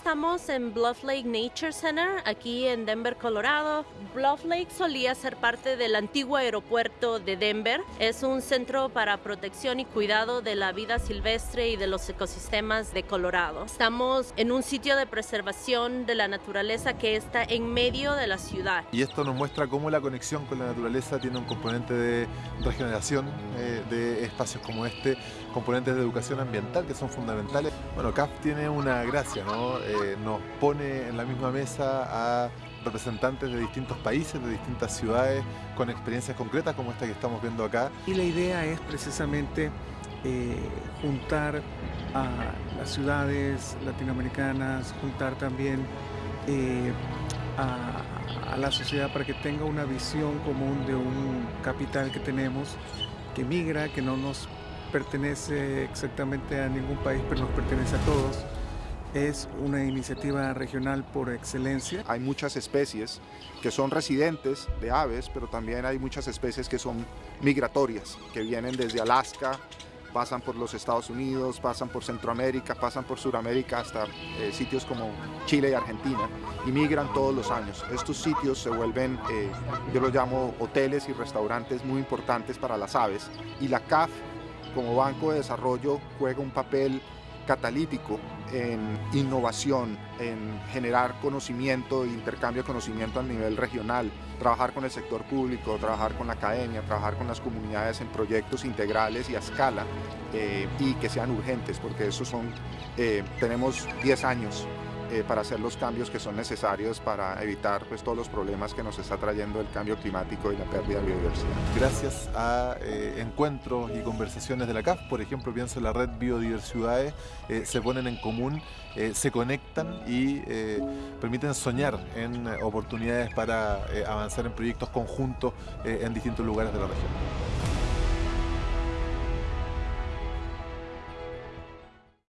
estamos en Bluff Lake Nature Center, aquí en Denver, Colorado. Bluff Lake solía ser parte del antiguo aeropuerto de Denver. Es un centro para protección y cuidado de la vida silvestre y de los ecosistemas de Colorado. Estamos en un sitio de preservación de la naturaleza que está en medio de la ciudad. Y esto nos muestra cómo la conexión con la naturaleza tiene un componente de regeneración eh, de espacios como este, componentes de educación ambiental que son fundamentales. Bueno, CAF tiene una gracia, ¿no? Eh, nos pone en la misma mesa a representantes de distintos países, de distintas ciudades, con experiencias concretas como esta que estamos viendo acá. Y la idea es precisamente eh, juntar a las ciudades latinoamericanas, juntar también eh, a, a la sociedad para que tenga una visión común de un capital que tenemos que migra, que no nos pertenece exactamente a ningún país, pero nos pertenece a todos. Es una iniciativa regional por excelencia. Hay muchas especies que son residentes de aves, pero también hay muchas especies que son migratorias, que vienen desde Alaska, pasan por los Estados Unidos, pasan por Centroamérica, pasan por Sudamérica hasta eh, sitios como Chile y Argentina y migran todos los años. Estos sitios se vuelven, eh, yo los llamo hoteles y restaurantes muy importantes para las aves y la CAF como Banco de Desarrollo juega un papel catalítico en innovación, en generar conocimiento e intercambio de conocimiento a nivel regional, trabajar con el sector público, trabajar con la academia, trabajar con las comunidades en proyectos integrales y a escala eh, y que sean urgentes, porque eso son, eh, tenemos 10 años eh, para hacer los cambios que son necesarios para evitar pues, todos los problemas que nos está trayendo el cambio climático y la pérdida de biodiversidad. Gracias a eh, encuentros y conversaciones de la CAF, por ejemplo, pienso en la red Biodiversidades, eh, se ponen en común, se conectan y permiten soñar en oportunidades para avanzar en proyectos conjuntos en distintos lugares de la región.